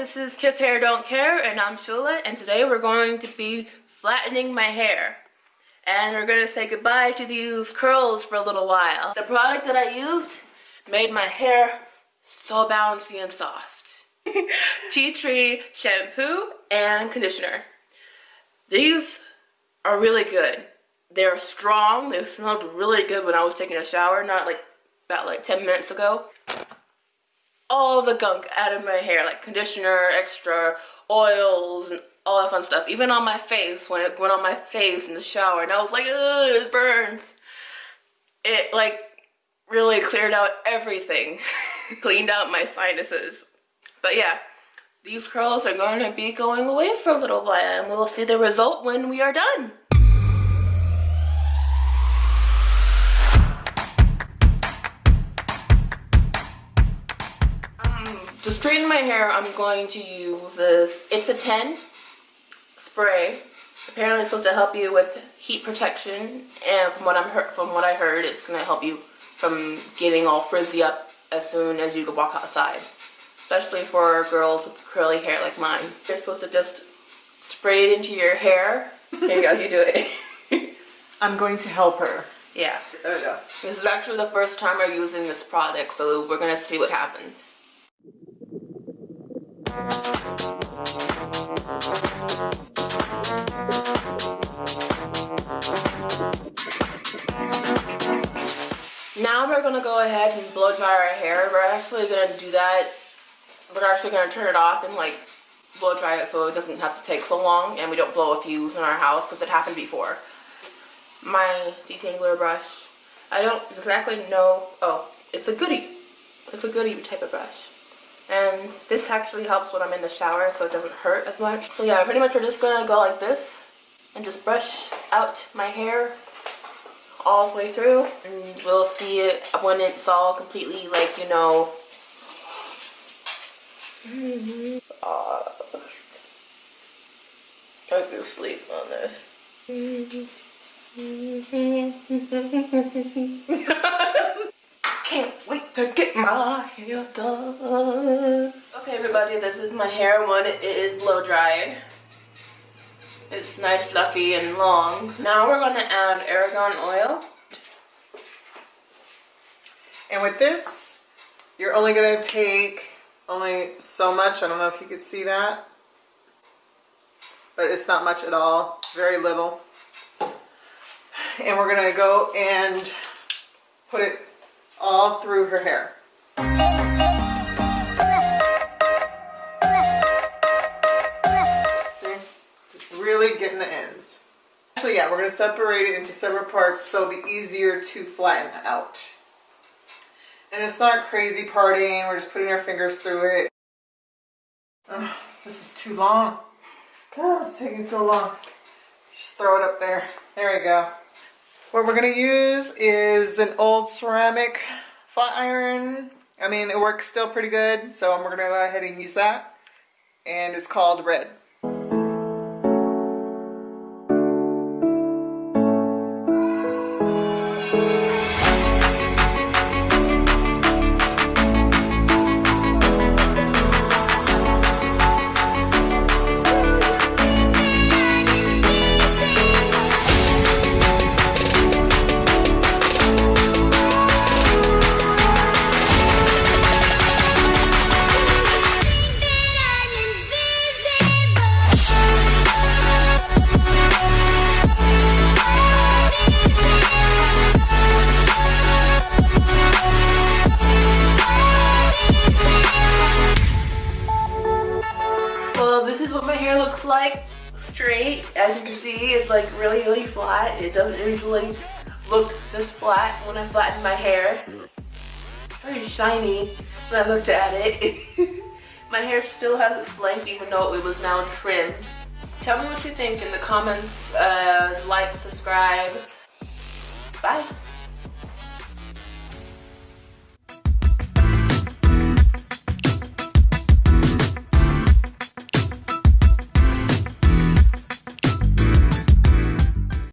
this is Kiss Hair Don't Care and I'm Shula and today we're going to be flattening my hair. And we're going to say goodbye to these curls for a little while. The product that I used made my hair so bouncy and soft. Tea Tree shampoo and conditioner. These are really good. They're strong. They smelled really good when I was taking a shower, not like about like 10 minutes ago all the gunk out of my hair, like conditioner, extra oils, and all that fun stuff. Even on my face, when it went on my face in the shower, and I was like, ugh, it burns. It like really cleared out everything, cleaned out my sinuses. But yeah, these curls are going to be going away for a little while, and we'll see the result when we are done. To straighten my hair, I'm going to use this. It's a 10 spray. Apparently it's supposed to help you with heat protection. And from what, I'm from what I heard, it's going to help you from getting all frizzy up as soon as you go walk outside. Especially for girls with curly hair like mine. You're supposed to just spray it into your hair. Here you go, you do it. I'm going to help her. Yeah. There we go. This is actually the first time I'm using this product, so we're going to see what happens. Now we're gonna go ahead and blow dry our hair. We're actually gonna do that. We're actually gonna turn it off and like blow dry it so it doesn't have to take so long and we don't blow a fuse in our house because it happened before. My detangler brush. I don't exactly know. Oh, it's a Goody. It's a Goody type of brush and this actually helps when I'm in the shower so it doesn't hurt as much. So yeah, pretty much we're just gonna go like this and just brush out my hair all the way through and we'll see it when it's all completely like, you know, soft. I could sleep on this. can't wait to get my hair done. Okay, everybody, this is my hair when it is blow dried. It's nice, fluffy, and long. Now we're gonna add argan oil. And with this, you're only gonna take only so much. I don't know if you can see that. But it's not much at all. It's very little. And we're gonna go and put it all through her hair. See? Just really getting the ends. Actually, yeah, we're going to separate it into separate parts so it'll be easier to flatten out. And it's not crazy parting. We're just putting our fingers through it. Oh, this is too long. God, it's taking so long. Just throw it up there. There we go. What we're going to use is an old ceramic flat iron. I mean, it works still pretty good, so we're going to go ahead and use that. And it's called Red. Like straight. As you can see, it's like really, really flat. It doesn't usually look this flat when I flatten my hair. Very shiny when I looked at it. my hair still has its length even though it was now trimmed. Tell me what you think in the comments. Uh, like, subscribe. Bye.